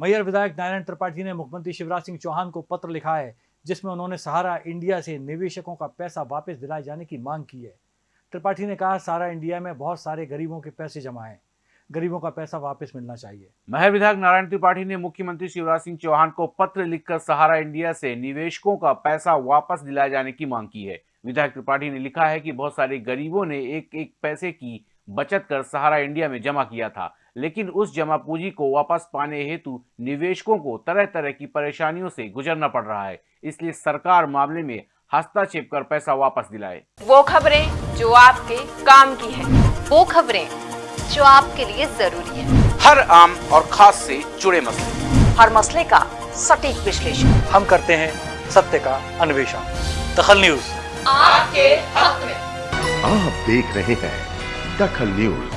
मैयर विधायक नारायण त्रिपाठी ने मुख्यमंत्री शिवराज सिंह चौहान को पत्र लिखा है, जिसमें उन्होंने सहारा इंडिया से निवेशकों का पैसा वापस दिलाए जाने की मांग की है। त्रिपाठी ने कहा सहारा इंडिया में बहुत सारे गरीबों के पैसे जमा हैं। गरीबों का पैसा वापस मिलना चाहिए। महर विधायक नारायण त्रिपाठी ने मुख्यमंत्री शिवराज सिंह चौहान को पत्र लिखकर सहारा इंडिया से निवेशकों का पैसा वापस दिलाए जाने की मांग की है। विधायक त्रिपाठी ने लिखा है कि बहुत सारे गरीबों ने एक एक पैसे की बचत कर सहारा इंडिया में जमा किया था। लेकिन उस जमा पूंजी को वापस पाने हेतु निवेशकों को तरह तरह की परेशानियों से गुजरना पड़ रहा है। इसलिए सरकार मामले में हस्तक्षेप कर पैसा वापस दिलाए। वो खबरें जो आपके काम की है। वो खबरें जो आपके लिए ज़रूरी है। हर आम और खास से जुड़े मसले। हर मसले का सटीक विश्लेषण। हम करते हैं सत्य का अन्वेषण। दखल न्यूज़। आपके हक में। आप देख रहे हैं दखल न्यूज़